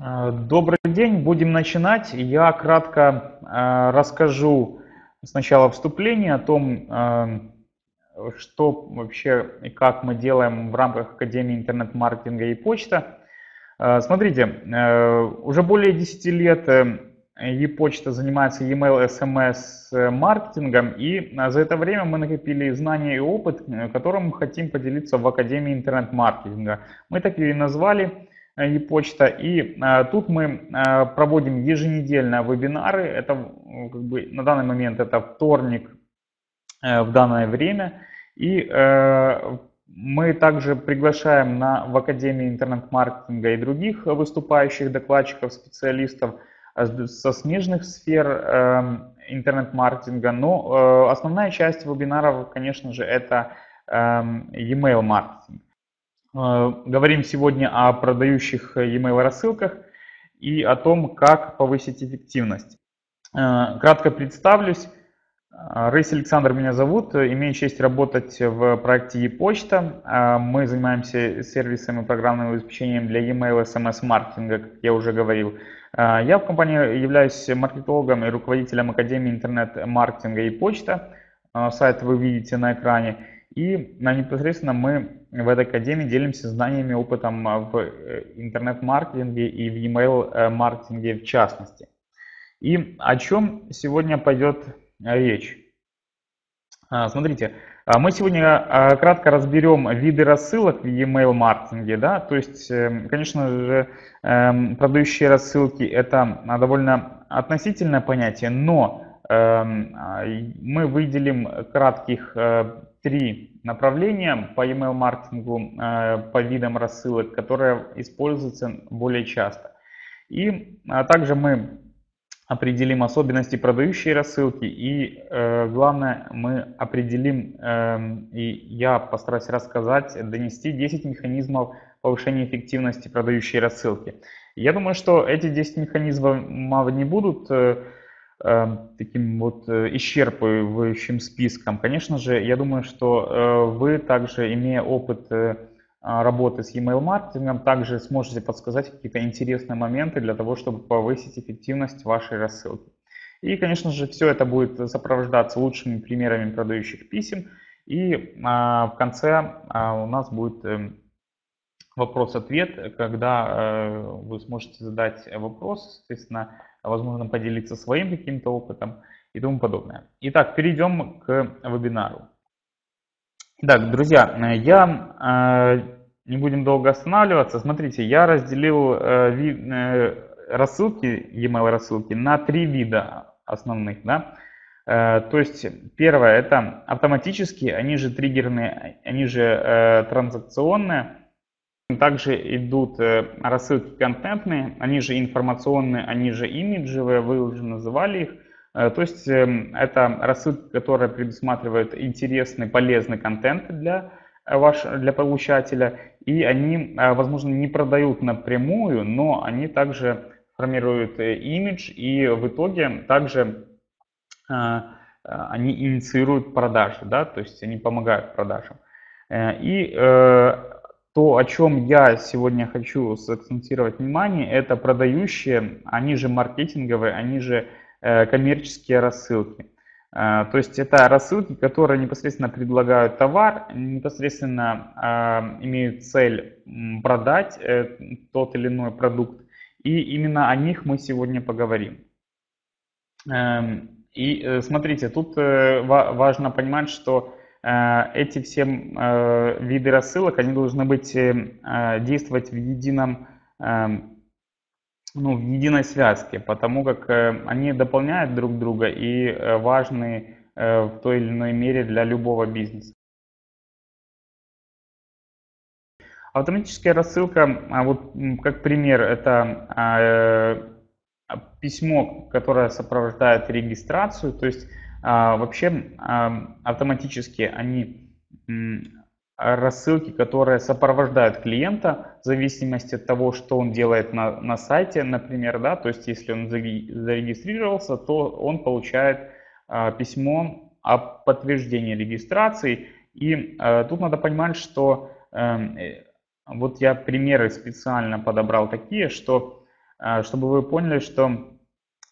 Э, добрый день, будем начинать. Я кратко э, расскажу сначала вступление о том, э, что вообще и как мы делаем в рамках Академии интернет-маркетинга и почта. Смотрите, уже более 10 лет e-почта занимается e-mail, SMS маркетингом, и за это время мы накопили знания и опыт, которым мы хотим поделиться в Академии интернет-маркетинга. Мы так и назвали e-почта. И а, тут мы а, проводим еженедельно вебинары. Это как бы, на данный момент это вторник э, в данное время. И э, мы также приглашаем на, в Академии интернет-маркетинга и других выступающих докладчиков, специалистов со смежных сфер э, интернет-маркетинга. Но основная часть вебинаров, конечно же, это e-mail маркетинг. Э, говорим сегодня о продающих e-mail рассылках и о том, как повысить эффективность. Э, кратко представлюсь. Э, Рейс Александр меня зовут. Имею честь работать в проекте ePочта. Мы занимаемся сервисом и программным обеспечением для e-mail SMS-маркетинга, как я уже говорил. Я в компании являюсь маркетологом и руководителем Академии интернет-маркетинга ePочта. Сайт вы видите на экране. И непосредственно мы в этой академии делимся знаниями, опытом в э, интернет-маркетинге и в e-mail маркетинге в частности. И о чем сегодня пойдет речь? А, смотрите, а мы сегодня а, кратко разберем виды рассылок в e-mail маркетинге. Да? То есть, эм, конечно же, эм, продающие рассылки это довольно относительное понятие, но эм, мы выделим кратких э, три направления по email маркетингу, э, по видам рассылок, которые используются более часто. И а также мы определим особенности продающей рассылки и э, главное мы определим э, и я постараюсь рассказать, донести 10 механизмов повышения эффективности продающей рассылки. Я думаю, что эти 10 механизмов не будут Эм, таким вот э, исчерпывающим списком. Конечно же, я думаю, что э, вы также, имея опыт э, а, работы с email маркетингом, также сможете подсказать какие-то интересные моменты для того, чтобы повысить эффективность вашей рассылки. И, конечно же, все это будет сопровождаться лучшими примерами продающих писем. И а, в конце а, у нас будет эм, вопрос-ответ, когда вы сможете задать вопрос, соответственно, возможно, поделиться своим каким-то опытом и тому подобное. Итак, перейдем к вебинару. Итак, друзья, я э, не будем долго останавливаться. Смотрите, я разделил э, э, рассылки, e-mail рассылки на три вида основных. Да? То есть первое это автоматические, они же триггерные, они же транзакционные. Также идут э, рассылки контентные, они же информационные, они же имиджевые, вы уже называли их. Э, то есть эм, это рассылки, которые предусматривают интересный, полезный контент для, э, ваш, для получателя. И они, возможно, не продают напрямую, но они также формируют имидж и в итоге также они инициируют продажи, да, то есть они помогают продажам. И то, о чем я сегодня хочу сакцентировать внимание, это продающие, они же маркетинговые, они же э, коммерческие рассылки. Э, то есть это рассылки, которые непосредственно предлагают товар, непосредственно э, имеют цель продать тот или иной продукт. И именно о них мы сегодня поговорим. Эм, и смотрите, тут важно понимать, что эти все э, виды рассылок, они должны быть, э, действовать в едином, ну, в единой связке, потому как они дополняют друг друга и важны в той или иной мере для любого бизнеса. Автоматическая рассылка, а вот как пример, это письмо, которое сопровождает регистрацию, то есть а, вообще автоматически они рассылки, которые сопровождают клиента в зависимости от того, что он делает на, на сайте, например, да, то есть если он зарегистрировался, то он получает а, письмо о подтверждении регистрации. И а, тут надо понимать, что эм, э, вот я примеры специально подобрал такие, что чтобы вы поняли, что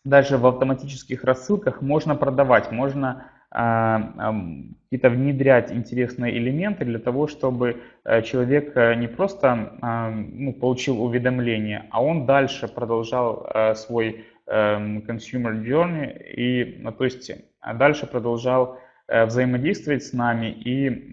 даже в автоматических рассылках можно продавать, можно какие-то внедрять интересные элементы для того, чтобы человек не просто ну, получил уведомление, а он дальше продолжал свой consumer journey и, ну, то есть дальше продолжал Э, взаимодействовать с нами и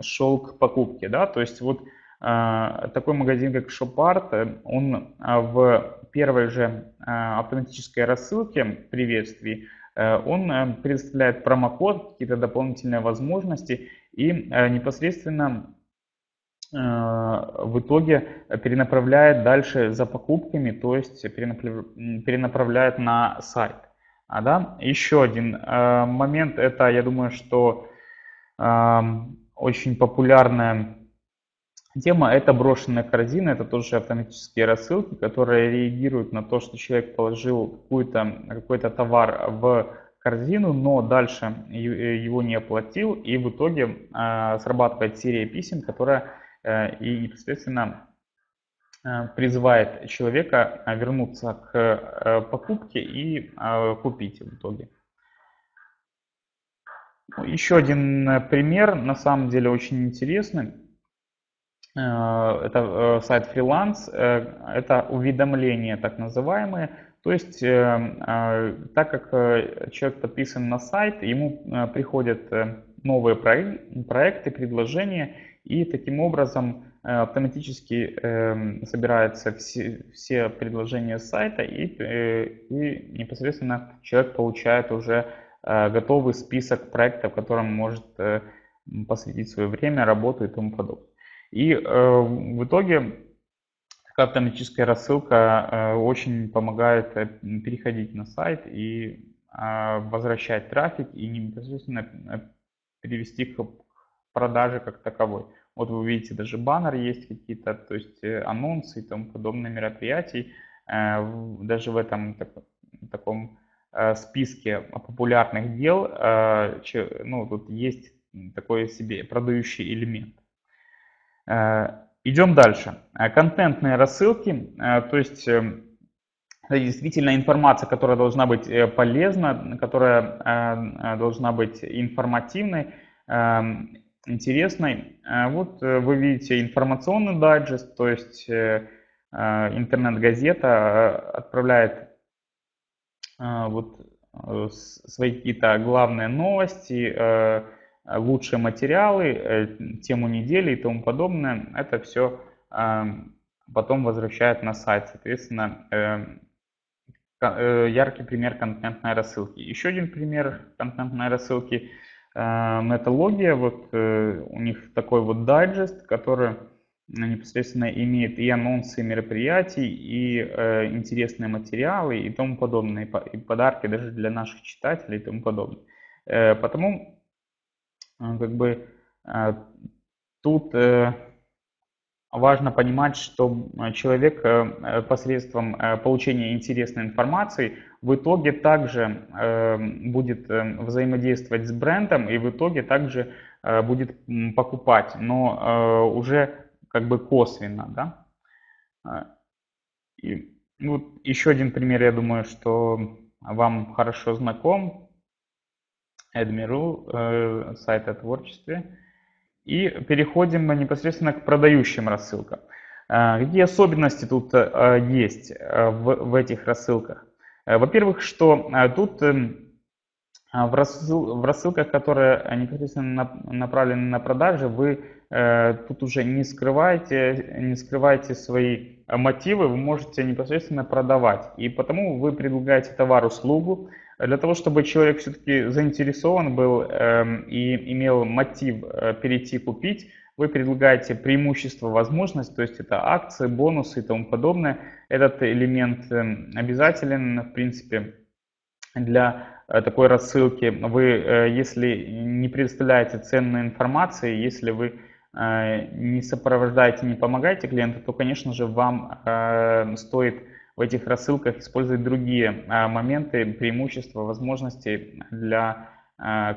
шел к покупке. Да? То есть вот а, такой магазин, как ShopArt, э, он а, в первой же а, автоматической рассылке приветствий, э, он предоставляет промокод, какие-то дополнительные возможности и непосредственно в итоге перенаправляет дальше за покупками, то есть перенаправляет на сайт. А, да? Еще один э, момент, это, я думаю, что э, очень популярная тема, это брошенная корзина, это тоже автоматические рассылки, которые реагируют на то, что человек положил какой-то какой товар в корзину, но дальше его не оплатил, и в итоге э, срабатывает серия писем, которая э, и непосредственно Э, призывает человека э, вернуться к э, покупке и купить в итоге. Ну, еще один пример, на самом деле очень интересный. Это сайт фриланс, это уведомления так называемые. То есть, так как человек подписан на сайт, ему приходят новые проекты, предложения, и таким образом Э, автоматически э, собираются все, предложения сайта и, э, и непосредственно человек получает уже э, готовый список проектов, которым может э, посвятить свое время, работу и тому подобное. И э, в итоге такая автоматическая рассылка э, очень помогает э, переходить на сайт и возвращать трафик и непосредственно перевести к продаже как таковой. Вот вы видите, даже баннер есть какие-то, то есть анонсы и тому подобные мероприятий. Даже в этом таком э, списке популярных дел, ну, тут есть такой себе продающий элемент. Идем дальше. Контентные рассылки, то есть действительно информация, которая должна быть полезна, которая должна быть информативной эм, интересной. Э, вот э, вы видите информационный дайджест, то есть э, интернет-газета отправляет вот свои какие-то главные новости, лучшие материалы, тему недели и тому подобное. Это все потом возвращает на сайт. Соответственно, яркий пример контентной рассылки. Еще один пример контентной рассылки – металогия, вот э, у них такой вот дайджест, который непосредственно имеет и анонсы мероприятий, и э, интересные материалы и тому подобное, и подарки даже для наших читателей и тому подобное. Э, потому как бы тут важно понимать, что человек посредством получения интересной информации в итоге также э, будет э, взаимодействовать с брендом и в итоге также э, будет покупать, но уже как бы косвенно, да. И, ну, еще один пример, я думаю, что вам хорошо знаком. Admiral, сайт о творчестве. И переходим непосредственно к продающим рассылкам. Какие особенности тут есть в, этих рассылках? Э, во-первых, что э, тут в, рассыл, в рассылках, которые непосредственно направлены на продажи, вы э, тут уже не скрываете, не скрываете свои мотивы, вы можете непосредственно продавать. И потому вы предлагаете товар-услугу для того, чтобы человек все-таки заинтересован был э, и имел мотив э, перейти купить, вы предлагаете преимущество, возможность, то есть это акции, бонусы и тому подобное. Этот элемент эм, обязателен, в принципе, для э, такой рассылки. Вы, э, если не предоставляете ценной информации, если вы не сопровождаете, не помогаете клиенту, то, конечно же, вам стоит в этих рассылках использовать другие моменты, преимущества, возможности для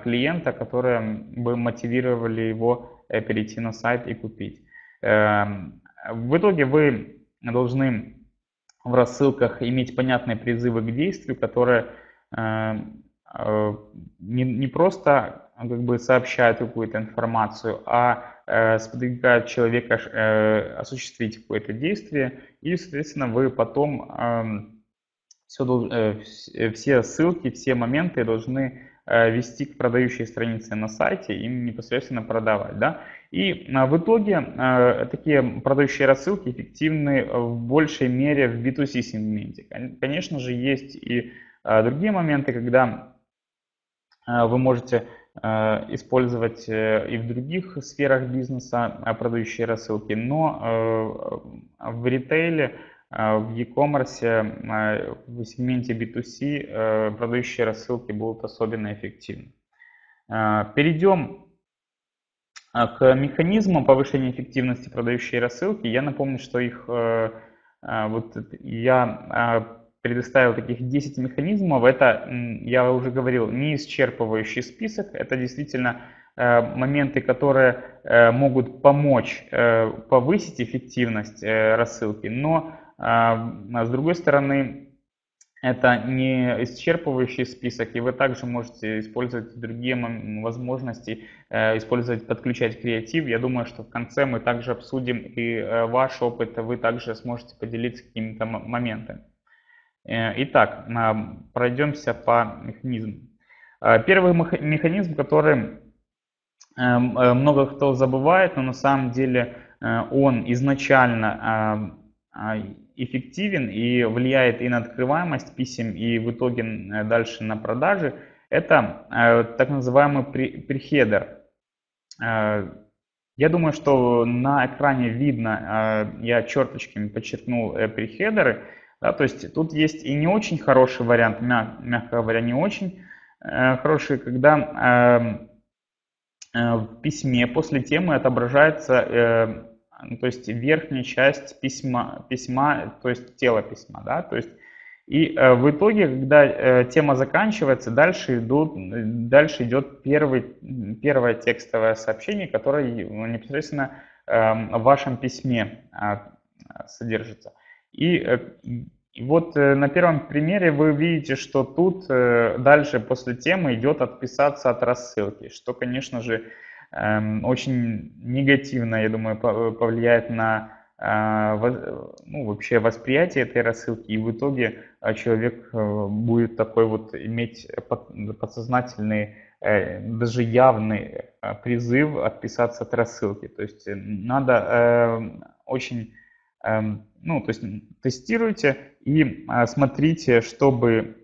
клиента, которые бы мотивировали его Э, перейти на сайт и купить. Эм, в итоге вы должны в рассылках иметь понятные призывы к действию, которые не, не просто как бы сообщают какую-то информацию, а сподвигают человека осуществить какое-то действие, и, соответственно, вы потом эм, все, все ссылки, все моменты должны Э, вести к продающей странице на сайте и непосредственно продавать. Да? И а, в итоге э, такие продающие рассылки эффективны в большей мере в B2C сегменте. Конечно же, есть и э, другие моменты, когда вы можете использовать и в других сферах бизнеса продающие рассылки, но в ритейле а, в e-commerce, а, в сегменте B2C э, продающие рассылки будут особенно эффективны. А, перейдем к механизмам повышения эффективности продающей рассылки. Я напомню, что их э, вот я предоставил таких 10 механизмов. Это, я уже говорил, не исчерпывающий список. Это действительно э, моменты, которые могут помочь повысить эффективность рассылки, но а, а с другой стороны, это не исчерпывающий список, и вы также можете использовать другие возможности, э, использовать, подключать креатив. Я думаю, что в конце мы также обсудим и э, ваш опыт, вы также сможете поделиться какими-то моментами. Э, итак, пройдемся по механизму. Первый механизм, который много кто забывает, но на самом деле он изначально эффективен и влияет и на открываемость писем, и в итоге э, дальше на продажи, это э, так называемый прихедер. Э, я думаю, что на экране видно, я черточками подчеркнул прихедеры. Да, то есть тут есть и не очень хороший вариант, мягко говоря, не очень хороший, когда в письме после темы отображается ну, то есть верхняя часть письма, письма, то есть тело письма, да, то есть и э, в итоге, когда э, тема заканчивается, дальше, идут, дальше идет первый, первое текстовое сообщение, которое непосредственно э, в вашем письме э, содержится. И, э, и вот э, на первом примере вы видите, что тут э, дальше после темы идет отписаться от рассылки, что, конечно же, Эм, очень негативно, я думаю, повлияет на ну, вообще восприятие этой рассылки, и в итоге человек будет такой вот иметь подсознательный, даже явный призыв отписаться от рассылки. То есть надо очень, ну, то есть тестируйте и а, смотрите, чтобы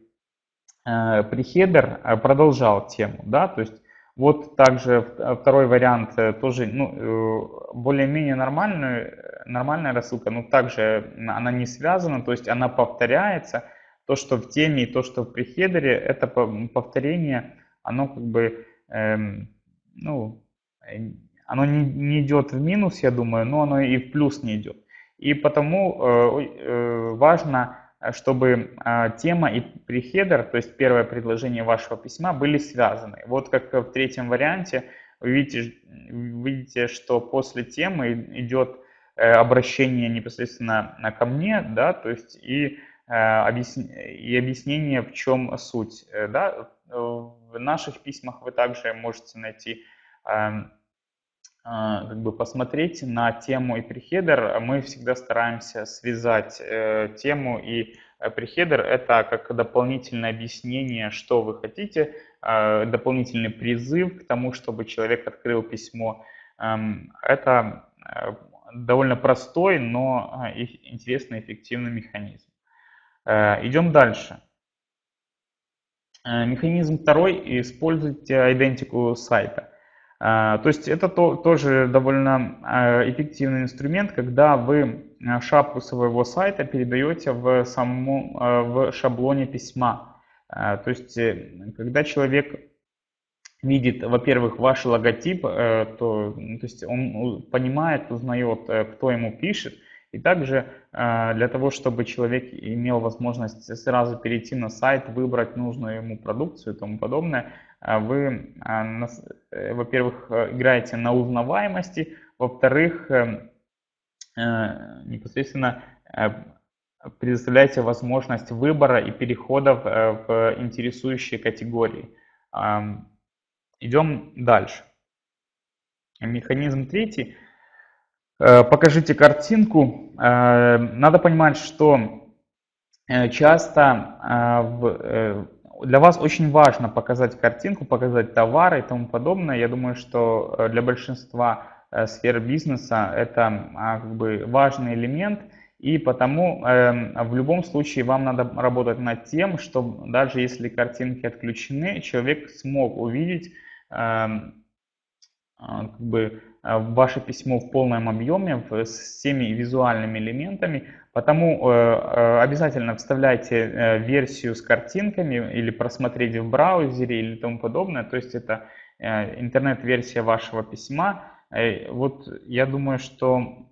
прихедер продолжал тему, да, то есть вот также э, второй вариант э, тоже ну, э, более-менее нормальная, нормальная рассылка, но также она не связана, то есть она повторяется. То, что в теме и то, что в прихедере, это повторение, оно как бы, эм, ну, оно не, не идет в минус, я думаю, но оно и в плюс не идет. И потому э, э, важно Э, чтобы тема и прихедер, то есть первое предложение вашего письма, были связаны. Вот как в третьем варианте вы видите, видите что после темы идет обращение непосредственно ко мне, да, то есть и, и объяснение, в чем суть. Да. В наших письмах вы также можете найти эм, как бы посмотреть на тему и прихедер, мы всегда стараемся связать э, тему и э, прихедер. Это как дополнительное объяснение, что вы хотите, э, дополнительный призыв к тому, чтобы человек открыл письмо. Эм, это э, довольно простой, но интересный, эффективный механизм. Идем дальше. Механизм второй. Используйте идентику сайта. А, то есть это то, тоже довольно а, эффективный инструмент, когда вы а, шапку своего сайта передаете в, саму, в шаблоне письма. То есть э, когда человек видит, во-первых, ваш логотип, э, то, ну, то есть он понимает, узнает, э, кто ему пишет, и также для того, чтобы человек имел возможность сразу перейти на сайт, выбрать нужную ему продукцию и тому подобное, вы, а, э, во-первых, э, играете на узнаваемости, во-вторых, э, непосредственно предоставляете возможность выбора и переходов в интересующие категории. Идем дальше. Механизм третий. Покажите картинку. Надо понимать, что часто для вас очень важно показать картинку, показать товары и тому подобное. Я думаю, что э, для большинства э, сфер бизнеса это а, как бы важный элемент. И потому э, в любом случае вам надо работать над тем, чтобы даже если картинки отключены, человек смог увидеть эм, а, как бы, ваше письмо в полном объеме с всеми визуальными элементами, Потому э, э, обязательно вставляйте э, версию с картинками или просмотреть в браузере или тому подобное. То есть это интернет-версия вашего письма. Вот я думаю, что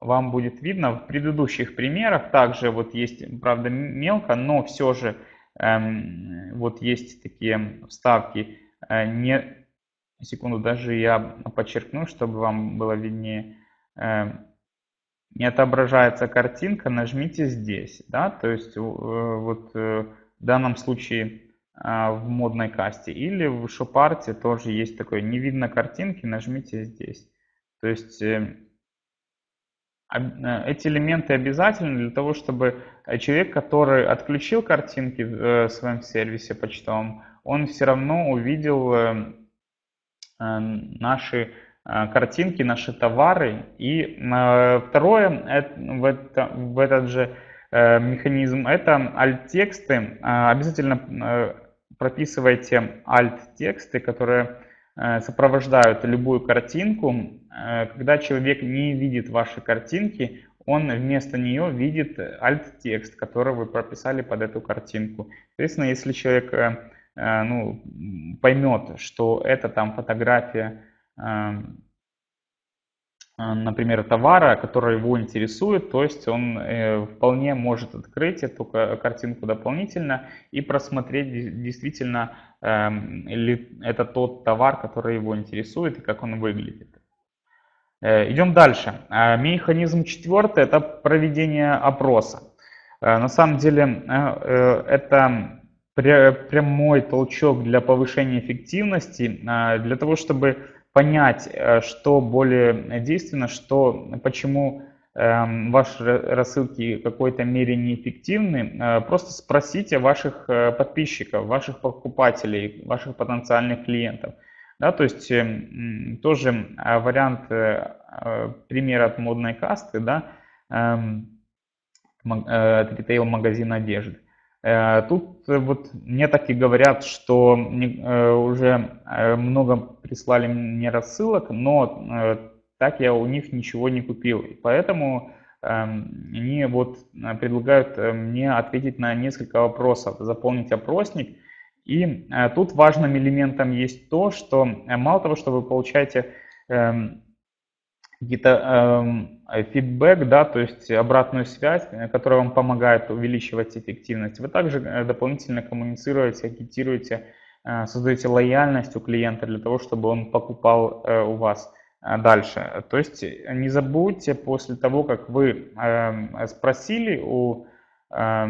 вам будет видно в предыдущих примерах. Также вот есть, правда, мелко, но все же эм, вот есть такие вставки. Не, секунду, даже я подчеркну, чтобы вам было виднее. Эм, не отображается картинка, нажмите здесь. Да? То есть э, вот э, в данном случае а, в модной касте. Или в шопарте тоже есть такое, не видно картинки, нажмите здесь. То есть э, эти элементы обязательны для того, чтобы человек, который отключил картинки в своем сервисе почтовом, он все равно увидел наши Э, картинки, наши товары. И э, второе, в, это, в этот же э, механизм, это alt-тексты. Обязательно прописывайте alt-тексты, которые сопровождают любую картинку. Когда человек не видит ваши картинки, он вместо нее видит alt-текст, который вы прописали под эту картинку. Соответственно, если человек ну, поймет, что это там фотография Эм, э, например, товара, который его интересует, то есть он э, вполне может открыть эту картинку дополнительно и просмотреть действительно, эм, ли это тот товар, который его интересует и как он выглядит. Э, идем дальше. Механизм четвертый – это проведение опроса. На самом деле это прямой толчок для повышения эффективности, для того, чтобы понять, э, что более действенно, что, почему эм, ваши рассылки в какой-то мере неэффективны, э, просто спросите ваших э, подписчиков, ваших покупателей, ваших потенциальных клиентов. Да, то есть эм, тоже вариант примера от модной касты, да, эм, от ритейл-магазина одежды. Э, тут э, вот мне так и говорят, что э, уже много прислали мне рассылок, но так я у них ничего не купил. Поэтому эм, они вот предлагают мне ответить на несколько вопросов, заполнить опросник. И тут важным элементом есть то, что мало того, что вы получаете эм, какие-то э, фидбэк, да, то есть обратную связь, э, которая вам помогает увеличивать эффективность. Вы также э, дополнительно коммуницируете, агитируете, э, создаете лояльность у клиента для того, чтобы он покупал у вас дальше. То есть не забудьте после того, как вы э, спросили у э,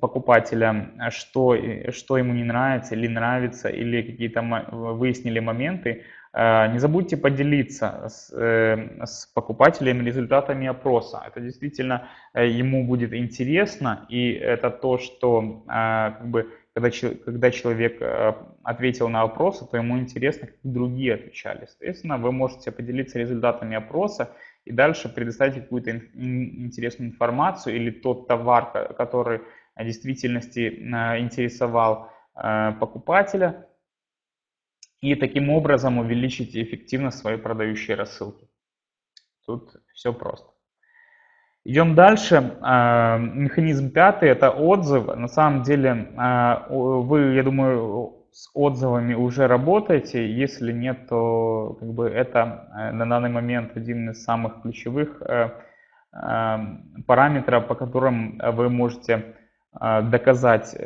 покупателя, что, что ему не нравится или нравится, или какие-то выяснили моменты, не забудьте поделиться с, э, с покупателем результатами опроса. Это действительно э, ему будет интересно, и это то, что как бы, когда, когда человек ответил на опросы, то ему интересно, как другие отвечали. Соответственно, вы можете поделиться результатами опроса и дальше предоставить какую-то интересную информацию или тот товар, который в действительности интересовал покупателя, и таким образом увеличить эффективность своей продающей рассылки. Тут все просто. Идем дальше. А, механизм пятый – это отзыв. На самом деле а, вы, я думаю, с отзывами уже работаете. Если нет, то как бы это э, на данный момент один из самых ключевых э, э, параметров, по которым вы можете доказать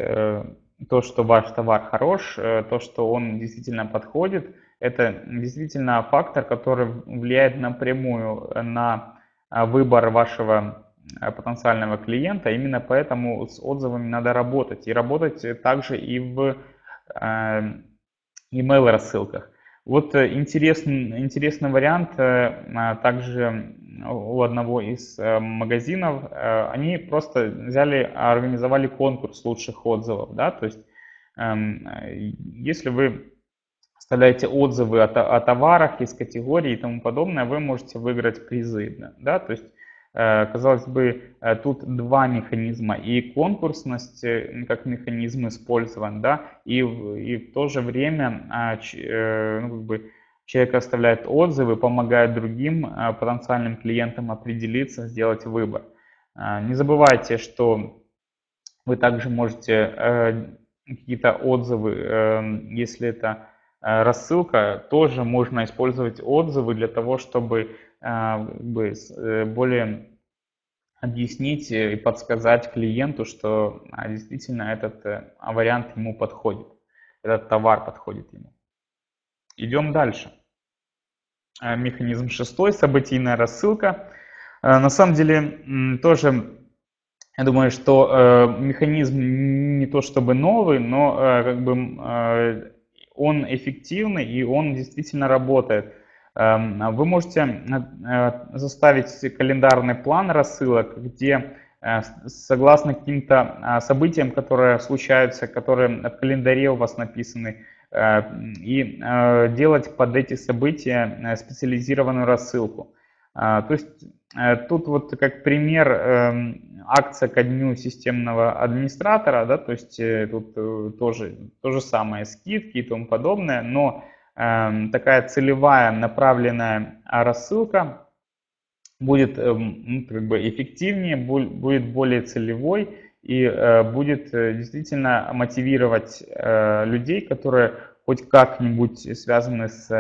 то, что ваш товар хорош, э, то, что он действительно подходит, это действительно фактор, который влияет напрямую на а, выбор вашего потенциального клиента. Именно поэтому с отзывами надо работать. И работать также и в email рассылках. Вот интересный, интересный вариант также у одного из магазинов. Они просто взяли, организовали конкурс лучших отзывов. Да? То есть, эм, если вы оставляете отзывы о, о товарах из категории и тому подобное, вы можете выиграть призы. Да? То есть, э, казалось бы, э, тут два механизма. И конкурсность э, как механизм использован, да, и, и в то же время а, ну, как бы, человек оставляет отзывы, помогает другим потенциальным клиентам определиться, сделать выбор. Не забывайте, что вы также можете какие-то отзывы, если это Э, рассылка, тоже можно использовать отзывы для того, чтобы э, э, более объяснить и подсказать клиенту, что а, действительно этот вариант ему подходит, этот товар подходит ему. Идем дальше. Механизм шестой, событийная рассылка. На самом деле тоже, я думаю, что механизм не то чтобы новый, но как бы он эффективный и он действительно работает. Эм, вы можете э, заставить календарный план рассылок, где э, согласно каким-то э, событиям, которые случаются, которые в календаре у вас написаны, и делать под эти события специализированную рассылку. То есть тут вот как пример эм, акция ко дню системного администратора, да, то есть э, тут э, тоже то же самое, скидки и тому подобное, но э, такая целевая направленная рассылка будет э, как бы эффективнее, будет более целевой и э, будет э, действительно мотивировать э, людей, которые хоть как-нибудь связаны с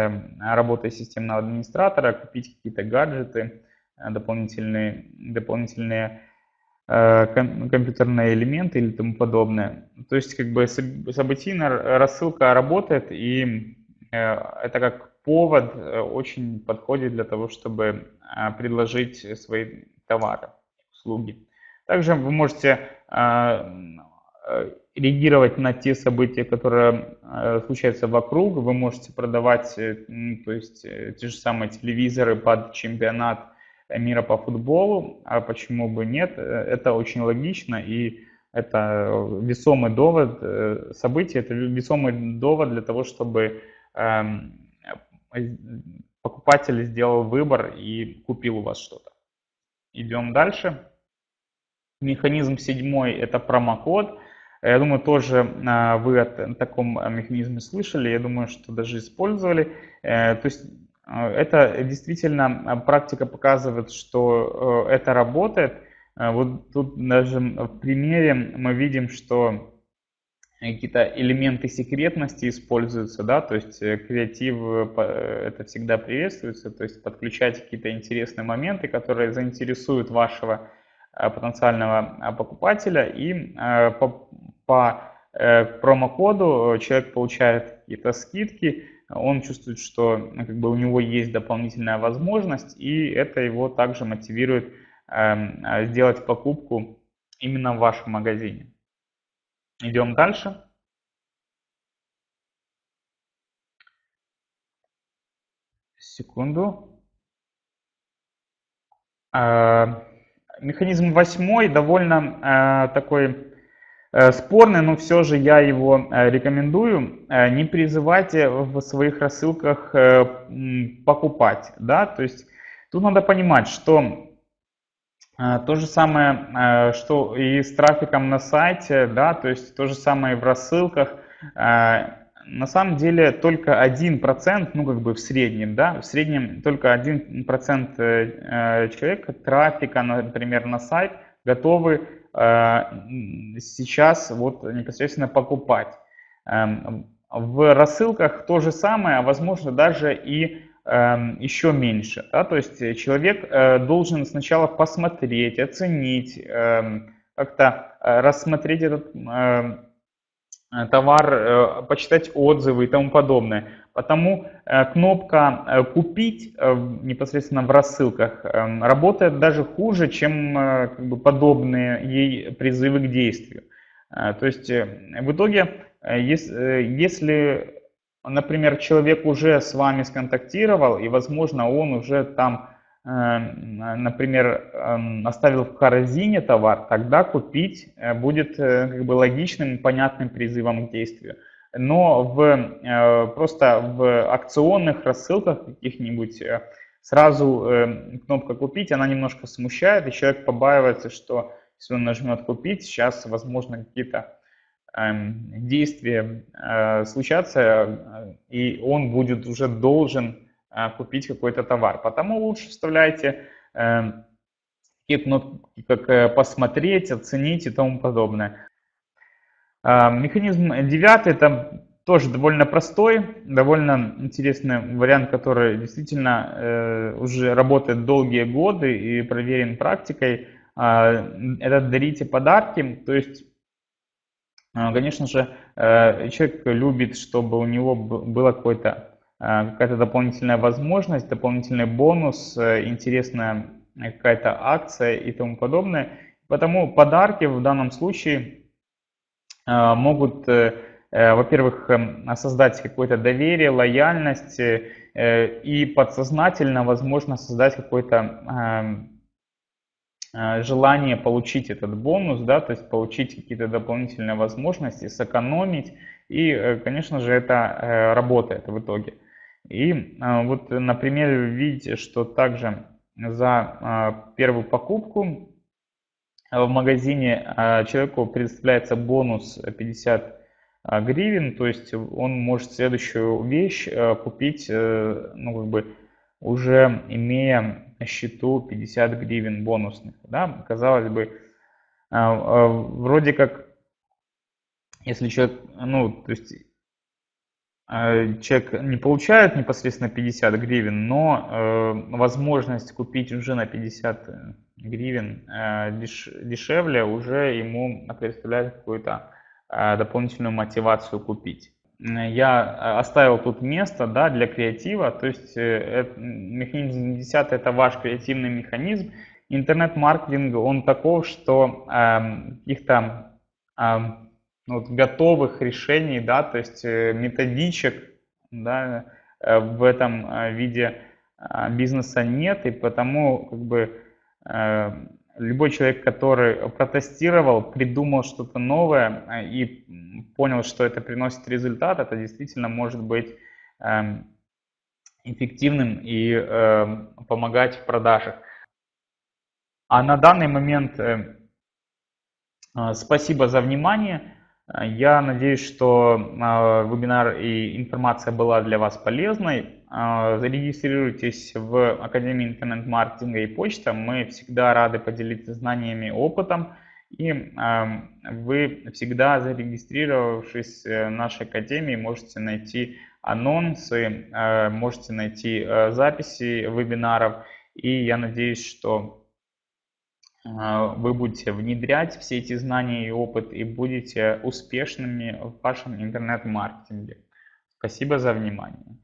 работой системного администратора, купить какие-то гаджеты, дополнительные, дополнительные компьютерные элементы или тому подобное. То есть как бы событийная рассылка работает, и это как повод очень подходит для того, чтобы предложить свои товары, услуги. Также вы можете реагировать на те события, которые случаются вокруг. Вы можете продавать то есть, те же самые телевизоры под чемпионат мира по футболу, а почему бы нет? Это очень логично и это весомый довод, э, событие, это весомый довод для того, чтобы эм, покупатель сделал выбор и купил у вас что-то. Идем дальше. Механизм седьмой – это промокод. Я думаю, тоже э, вы о таком механизме слышали, я думаю, что даже использовали. Э, то есть а, это действительно а, практика показывает, что э, это работает. А, вот тут даже в примере мы видим, что какие-то элементы секретности используются, да, то есть э, креатив э, это всегда приветствуется, то есть подключать какие-то интересные моменты, которые заинтересуют вашего потенциального покупателя и по, по промокоду человек получает какие-то скидки, он чувствует, что ну, как бы у него есть дополнительная возможность, и это его также мотивирует э, сделать покупку именно в вашем магазине. Идем дальше. Секунду. Э, механизм восьмой довольно э, такой Э, спорный, но все же я его э, рекомендую. Э, не призывайте в своих рассылках покупать. Да? То есть тут надо понимать, что то же самое, что и с трафиком на сайте, да, то есть то же самое и в рассылках. На самом деле только 1%, ну как бы в среднем, да, в среднем только 1% человек трафика, например, на сайт готовы Э, сейчас вот непосредственно покупать. Эм, в рассылках то же самое, а возможно даже и эм, еще меньше. Да? То есть человек э, должен сначала посмотреть, оценить, эм, как-то э, рассмотреть этот товар, почитать отзывы и тому подобное. Потому кнопка «Купить» непосредственно в рассылках работает даже хуже, чем как бы, подобные ей призывы к действию. То есть в итоге, если например, человек уже с вами сконтактировал, и, возможно, он уже там, э, например, эм, оставил в корзине товар, тогда купить э, будет э, как бы логичным понятным призывом к действию. Но в, просто в акционных рассылках каких-нибудь сразу кнопка «Купить», она немножко смущает, и человек побаивается, что если он нажмет «Купить», сейчас, возможно, какие-то Эм, действия э, случатся, э, и он будет уже должен э, купить какой-то товар. Потому лучше вставляйте такие кнопки, как «посмотреть», «оценить» и тому подобное. Механизм девятый – это тоже довольно простой, довольно интересный вариант, который действительно уже работает долгие годы и проверен практикой. Это «дарите подарки», то есть а, конечно же, э, человек любит, чтобы у него была какая-то какая-то дополнительная возможность, дополнительный бонус, э, интересная какая-то акция и тому подобное. Потому подарки в данном случае э, могут, во-первых, создать какое-то доверие, лояльность и подсознательно, возможно, создать какой-то Э, желание получить этот бонус, да, то есть получить какие-то дополнительные возможности, сэкономить. И, э, конечно же, это э, работает в итоге. И вот, например, видите, что также за первую покупку в магазине человеку предоставляется бонус 50 гривен, то есть он может следующую вещь купить, ну, как бы, уже имея на счету 50 гривен бонусных. Да? Казалось бы, а, а, вроде как, если человек, ну, то есть а, человек не получает непосредственно 50 гривен, но э, возможность купить уже на 50 гривен э, деш, дешевле уже ему представляет какую-то э, дополнительную мотивацию купить я э, оставил тут место да, для креатива, то есть э, механизм 10 это ваш креативный механизм. Интернет-маркетинг, он таков, что э, каких-то э, вот, готовых решений, да, то есть э, методичек да, в этом виде бизнеса нет, и потому как бы любой человек, который протестировал, придумал что-то новое а, и понял, что это приносит результат, это действительно может быть эм, эффективным и помогать в продажах. А на данный момент э, э, спасибо за внимание. Я надеюсь, что э, вебинар и информация была для вас полезной. А, зарегистрируйтесь в Академии интернет-маркетинга и почта. Мы всегда рады поделиться знаниями опытом. И вы всегда зарегистрировавшись в нашей Академии можете найти анонсы, э, можете найти э, записи вебинаров. И я надеюсь, что э, вы будете внедрять все эти знания и опыт и будете успешными в вашем интернет-маркетинге. Спасибо за внимание.